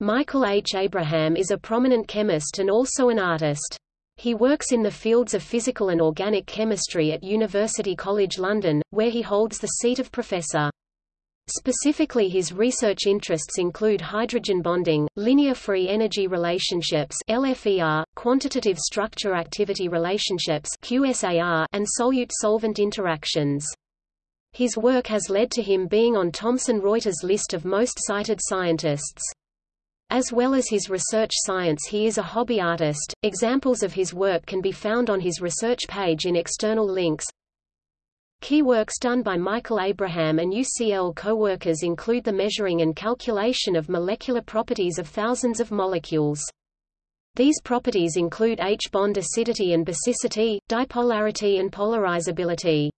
Michael H. Abraham is a prominent chemist and also an artist. He works in the fields of physical and organic chemistry at University College London, where he holds the seat of professor. Specifically his research interests include hydrogen bonding, linear free energy relationships LFER, quantitative structure-activity relationships QSAR, and solute-solvent interactions. His work has led to him being on Thomson Reuters' list of most cited scientists. As well as his research science he is a hobby artist. Examples of his work can be found on his research page in external links. Key works done by Michael Abraham and UCL co-workers include the measuring and calculation of molecular properties of thousands of molecules. These properties include H-bond acidity and basicity, dipolarity and polarizability.